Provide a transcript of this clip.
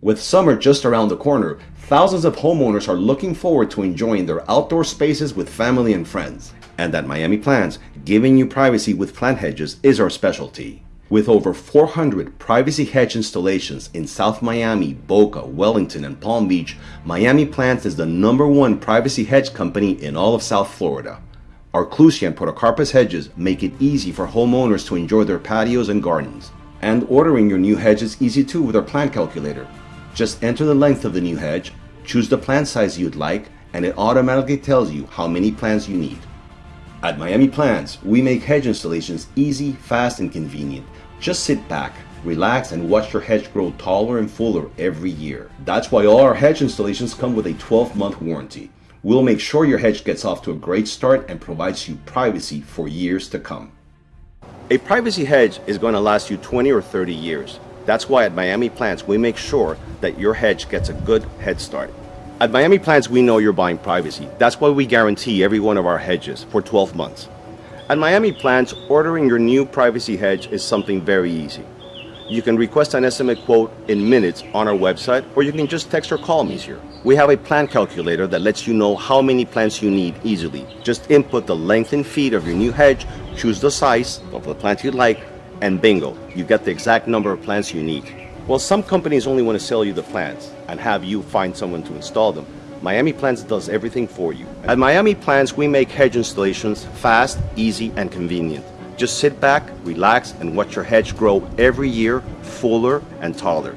With summer just around the corner, thousands of homeowners are looking forward to enjoying their outdoor spaces with family and friends. And at Miami Plants, giving you privacy with plant hedges is our specialty. With over 400 privacy hedge installations in South Miami, Boca, Wellington, and Palm Beach, Miami Plants is the number one privacy hedge company in all of South Florida. Our Clusia and Podocarpus hedges make it easy for homeowners to enjoy their patios and gardens. And ordering your new hedge is easy too with our plant calculator. Just enter the length of the new hedge, choose the plant size you'd like, and it automatically tells you how many plants you need. At Miami Plants, we make hedge installations easy, fast, and convenient. Just sit back, relax, and watch your hedge grow taller and fuller every year. That's why all our hedge installations come with a 12-month warranty. We'll make sure your hedge gets off to a great start and provides you privacy for years to come. A privacy hedge is going to last you 20 or 30 years. That's why at Miami Plants we make sure that your hedge gets a good head start. At Miami Plants we know you're buying privacy. That's why we guarantee every one of our hedges for 12 months. At Miami Plants, ordering your new privacy hedge is something very easy. You can request an estimate quote in minutes on our website, or you can just text or call me here. We have a plant calculator that lets you know how many plants you need easily. Just input the length and feet of your new hedge, choose the size of the plant you'd like, and bingo, you get the exact number of plants you need. Well, some companies only want to sell you the plants and have you find someone to install them. Miami Plants does everything for you. At Miami Plants, we make hedge installations fast, easy, and convenient. Just sit back, relax, and watch your hedge grow every year fuller and taller.